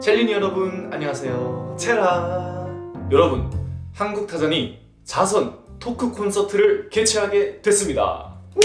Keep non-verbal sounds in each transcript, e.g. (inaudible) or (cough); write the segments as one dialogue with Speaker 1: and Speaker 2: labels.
Speaker 1: 첼린이 여러분 안녕하세요 체라 여러분 한국타잔이 자선 토크 콘서트를 개최하게 됐습니다 우!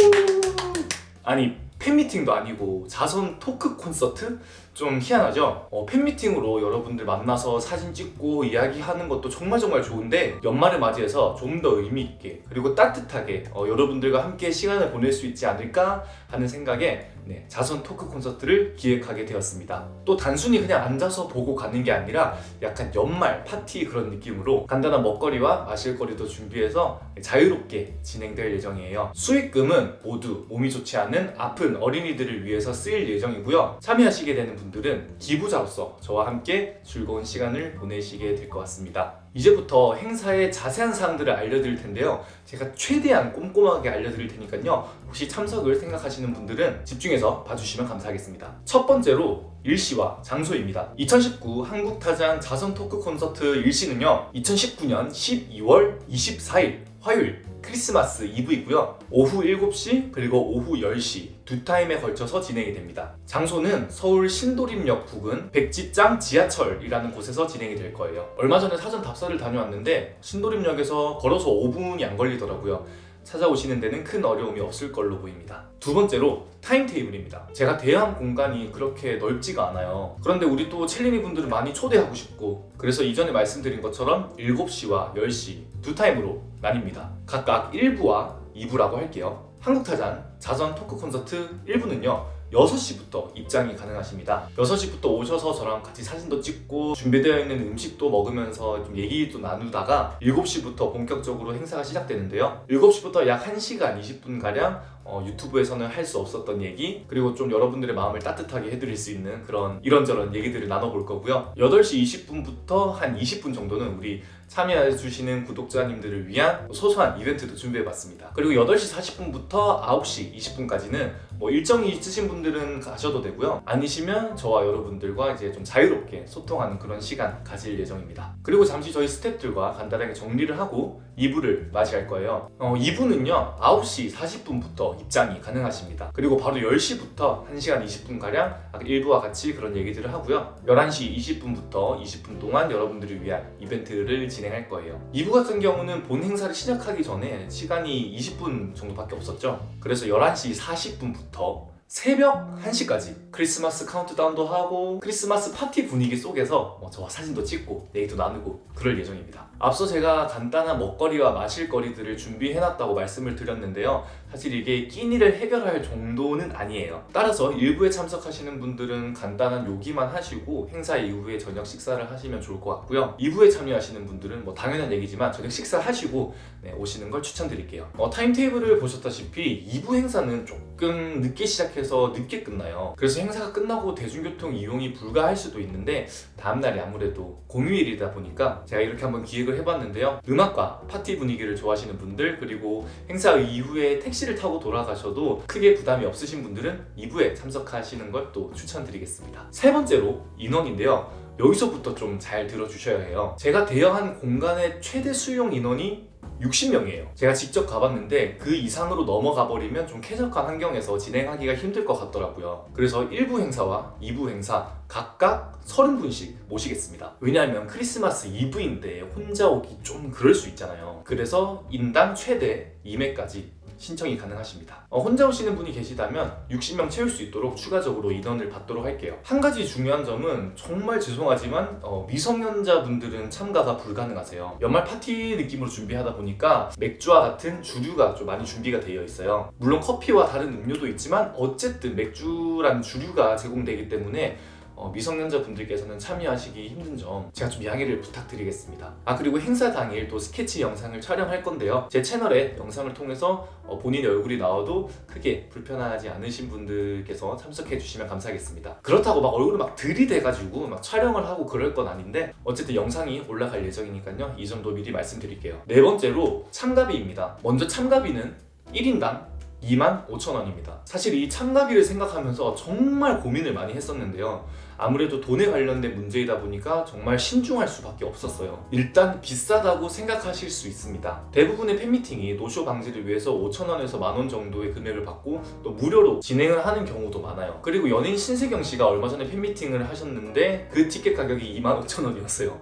Speaker 1: 아니 팬미팅도 아니고 자선 토크 콘서트? 좀 희한하죠? 어, 팬미팅으로 여러분들 만나서 사진 찍고 이야기하는 것도 정말 정말 좋은데 연말을 맞이해서 좀 더 의미있게 그리고 따뜻하게 어, 여러분들과 함께 시간을 보낼 수 있지 않을까 하는 생각에 네, 자선 토크 콘서트를 기획하게 되었습니다. 또 단순히 그냥 앉아서 보고 가는 게 아니라 약간 연말 파티 그런 느낌으로 간단한 먹거리와 마실거리도 준비해서 자유롭게 진행될 예정이에요. 수익금은 모두 몸이 좋지 않은 아픈 어린이들을 위해서 쓰일 예정이고요. 참여하시게 되는 분들은 기부자로서 저와 함께 즐거운 시간을 보내시게 될 것 같습니다. 이제부터 행사의 자세한 사항들을 알려드릴 텐데요. 제가 최대한 꼼꼼하게 알려드릴 테니까요. 혹시 참석을 생각하시는 분들은 집중해서 봐주시면 감사하겠습니다. 첫 번째로 일시와 장소입니다. 2019 한국타잔 자선 토크 콘서트 일시는요 2019년 12월 24일 화요일 크리스마스 이브이고요. 오후 7시 그리고 오후 10시 두 타임에 걸쳐서 진행이 됩니다. 장소는 서울 신도림역 부근 백지장 지하철이라는 곳에서 진행이 될 거예요. 얼마 전에 사전 답사를 다녀왔는데 신도림역에서 걸어서 5분이 안 걸리더라고요. 찾아오시는 데는 큰 어려움이 없을 걸로 보입니다. 두 번째로 타임테이블입니다. 제가 대관한 공간이 그렇게 넓지가 않아요. 그런데 우리 또 첼린이 분들을 많이 초대하고 싶고 그래서 이전에 말씀드린 것처럼 7시와 10시 두 타임으로 나뉩니다. 각각 1부와 2부라고 할게요 한국타잔 자선 토크 콘서트 1부는요 6시부터 입장이 가능하십니다. 6시부터 오셔서 저랑 같이 사진도 찍고 준비되어 있는 음식도 먹으면서 좀 얘기도 나누다가 7시부터 본격적으로 행사가 시작되는데요. 7시부터 약 1시간 20분가량 어, 유튜브에서는 할 수 없었던 얘기 그리고 좀 여러분들의 마음을 따뜻하게 해드릴 수 있는 그런 이런저런 얘기들을 나눠볼 거고요. 8시 20분부터 한 20분 정도는 우리 참여해주시는 구독자님들을 위한 소소한 이벤트도 준비해봤습니다. 그리고 8시 40분부터 9시 20분까지는 뭐 일정이 있으신 분들은 가셔도 되고요. 아니시면 저와 여러분들과 이제 좀 자유롭게 소통하는 그런 시간 가질 예정입니다. 그리고 잠시 저희 스태프들과 간단하게 정리를 하고 2부를 맞이할 거예요. 어, 2부는요 9시 40분부터 입장이 가능하십니다. 그리고 바로 10시부터 1시간 20분가량 1부와 같이 그런 얘기들을 하고요. 11시 20분부터 20분 동안 여러분들을 위한 이벤트를 진행할 거예요. 2부 같은 경우는 본 행사를 시작하기 전에 시간이 20분 정도밖에 없었죠. 그래서 11시 40분부터 새벽 1시까지 크리스마스 카운트다운도 하고 크리스마스 파티 분위기 속에서 뭐 저와 사진도 찍고 얘기도 나누고 그럴 예정입니다. 앞서 제가 간단한 먹거리와 마실거리들을 준비해놨다고 말씀을 드렸는데요. 사실 이게 끼니를 해결할 정도는 아니에요. 따라서 일부에 참석하시는 분들은 간단한 요기만 하시고 행사 이후에 저녁 식사를 하시면 좋을 것 같고요. 2부에 참여하시는 분들은 뭐 당연한 얘기지만 저녁 식사하시고 네, 오시는 걸 추천드릴게요. 어, 타임테이블을 보셨다시피 2부 행사는 조금 늦게 시작해서 늦게 끝나요. 그래서 행사가 끝나고 대중교통 이용이 불가할 수도 있는데 다음날이 아무래도 공휴일이다 보니까 제가 이렇게 한번 기획을 해봤는데요. 음악과 파티 분위기를 좋아하시는 분들 그리고 행사 이후에 택시를 타고 돌아가셔도 크게 부담이 없으신 분들은 2부에 참석하시는 걸 또 추천드리겠습니다. 세 번째로 인원인데요 여기서부터 좀 잘 들어주셔야 해요. 제가 대여한 공간의 최대 수용 인원이 60명이에요. 제가 직접 가봤는데 그 이상으로 넘어가 버리면 좀 쾌적한 환경에서 진행하기가 힘들 것 같더라고요. 그래서 1부 행사와 2부 행사 각각 30분씩 모시겠습니다. 왜냐하면 크리스마스 이브인데 혼자 오기 좀 그럴 수 있잖아요. 그래서 인당 최대 2매까지 신청이 가능하십니다. 어, 혼자 오시는 분이 계시다면 60명 채울 수 있도록 추가적으로 인원을 받도록 할게요. 한 가지 중요한 점은 정말 죄송하지만 어, 미성년자분들은 참가가 불가능하세요. 연말 파티 느낌으로 준비하다 보니까 맥주와 같은 주류가 좀 많이 준비가 되어 있어요. 물론 커피와 다른 음료도 있지만 어쨌든 맥주라는 주류가 제공되기 때문에 어, 미성년자 분들께서는 참여하시기 힘든 점 제가 좀 양해를 부탁드리겠습니다. 아 그리고 행사 당일 또 스케치 영상을 촬영할 건데요. 제 채널에 영상을 통해서 어, 본인의 얼굴이 나와도 크게 불편하지 않으신 분들께서 참석해 주시면 감사하겠습니다. 그렇다고 막 얼굴을 막 들이대가지고 막 촬영을 하고 그럴 건 아닌데 어쨌든 영상이 올라갈 예정이니까요. 이 점도 미리 말씀드릴게요. 네 번째로 참가비입니다. 먼저 참가비는 1인당 2만 5천 원입니다 사실 이 참가비를 생각하면서 정말 고민을 많이 했었는데요 아무래도 돈에 관련된 문제이다 보니까 정말 신중할 수밖에 없었어요. 일단 비싸다고 생각하실 수 있습니다. 대부분의 팬미팅이 노쇼 방지를 위해서 5천원에서 만원 정도의 금액을 받고 또 무료로 진행을 하는 경우도 많아요. 그리고 연예인 신세경 씨가 얼마 전에 팬미팅을 하셨는데 그 티켓 가격이 25,000원이었어요.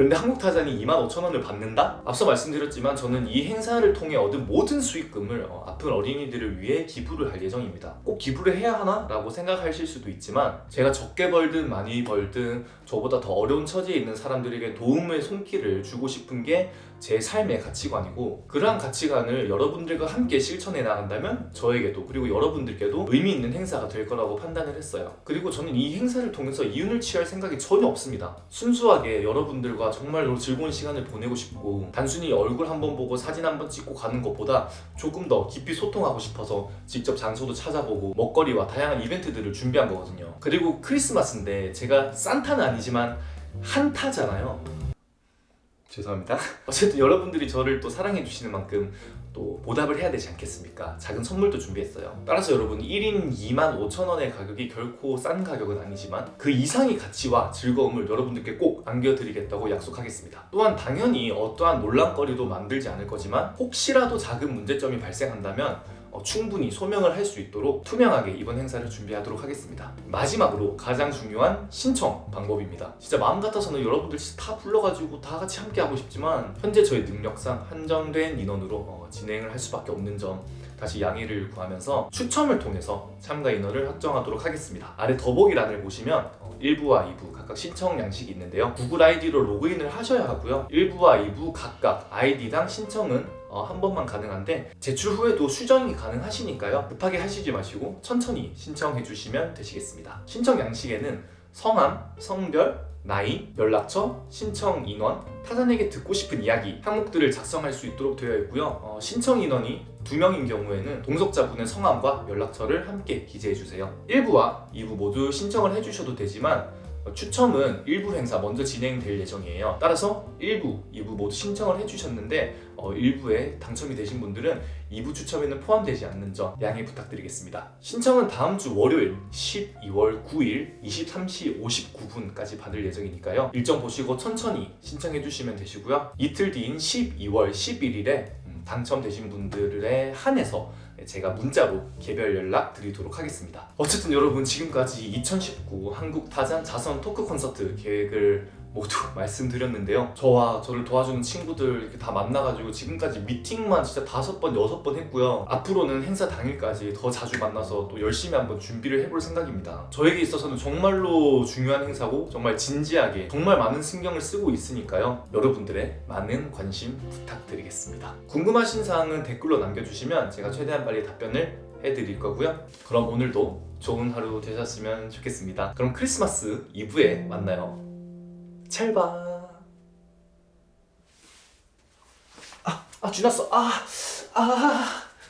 Speaker 1: 그런데 한국 타잔이 25,000원을 받는다? 앞서 말씀드렸지만 저는 이 행사를 통해 얻은 모든 수익금을 어, 아픈 어린이들을 위해 기부를 할 예정입니다. 꼭 기부를 해야 하나? 라고 생각하실 수도 있지만 제가 적게 벌든 많이 벌든 저보다 더 어려운 처지에 있는 사람들에게 도움의 손길을 주고 싶은 게 제 삶의 가치관이고 그러한 가치관을 여러분들과 함께 실천해 나간다면 저에게도 그리고 여러분들께도 의미 있는 행사가 될 거라고 판단을 했어요. 그리고 저는 이 행사를 통해서 이윤을 취할 생각이 전혀 없습니다. 순수하게 여러분들과 정말로 즐거운 시간을 보내고 싶고 단순히 얼굴 한 번 보고 사진 한 번 찍고 가는 것보다 조금 더 깊이 소통하고 싶어서 직접 장소도 찾아보고 먹거리와 다양한 이벤트들을 준비한 거거든요. 그리고 크리스마스인데 제가 산타는 아니지만 한타잖아요. 죄송합니다. 어쨌든 여러분들이 저를 또 사랑해 주시는 만큼 또 보답을 해야 되지 않겠습니까? 작은 선물도 준비했어요. 따라서 여러분 1인 2만 5천 원의 가격이 결코 싼 가격은 아니지만 그 이상의 가치와 즐거움을 여러분들께 꼭 안겨드리겠다고 약속하겠습니다. 또한 당연히 어떠한 논란거리도 만들지 않을 거지만 혹시라도 작은 문제점이 발생한다면 어, 충분히 소명을 할 수 있도록 투명하게 이번 행사를 준비하도록 하겠습니다. 마지막으로 가장 중요한 신청 방법입니다. 진짜 마음 같아서는 여러분들 다 불러가지고 다 같이 함께 하고 싶지만 현재 저희 능력상 한정된 인원으로 어, 진행을 할 수밖에 없는 점 다시 양해를 구하면서 추첨을 통해서 참가 인원을 확정하도록 하겠습니다. 아래 더보기란을 보시면 어, 1부와 2부 각각 신청 양식이 있는데요. 구글 아이디로 로그인을 하셔야 하고요. 1부와 2부 각각 아이디당 신청은 어, 한 번만 가능한데 제출 후에도 수정이 가능하시니까요. 급하게 하시지 마시고 천천히 신청해 주시면 되시겠습니다. 신청 양식에는 성함, 성별, 나이, 연락처, 신청 인원, 타잔에게 듣고 싶은 이야기, 항목들을 작성할 수 있도록 되어 있고요. 어, 신청 인원이 두 명인 경우에는 동석자분의 성함과 연락처를 함께 기재해 주세요. 1부와 2부 모두 신청을 해주셔도 되지만 어, 추첨은 일부 행사 먼저 진행될 예정이에요. 따라서 1부, 2부 모두 신청을 해주셨는데 어, 1부에 당첨이 되신 분들은 2부 추첨에는 포함되지 않는 점 양해 부탁드리겠습니다. 신청은 다음 주 월요일 12월 9일 23시 59분까지 받을 예정이니까요. 일정 보시고 천천히 신청해 주시면 되시고요. 이틀 뒤인 12월 11일에 음, 당첨되신 분들에 한해서 제가 문자로 개별 연락 드리도록 하겠습니다. 어쨌든 여러분 지금까지 2019 한국 타잔 자선 토크 콘서트 계획을 모두 (laughs) 말씀드렸는데요. 저와 저를 도와주는 친구들 이렇게 다 만나가지고 지금까지 미팅만 진짜 다섯 번, 여섯 번 했고요. 앞으로는 행사 당일까지 더 자주 만나서 또 열심히 한번 준비를 해볼 생각입니다. 저에게 있어서는 정말로 중요한 행사고 정말 진지하게 정말 많은 신경을 쓰고 있으니까요. 여러분들의 많은 관심 부탁드리겠습니다. 궁금하신 사항은 댓글로 남겨주시면 제가 최대한 빨리 답변을 해드릴 거고요. 그럼 오늘도 좋은 하루 되셨으면 좋겠습니다. 그럼 크리스마스 이브에 만나요. 찰바. 아, 아, 쥐났어. 아, 아.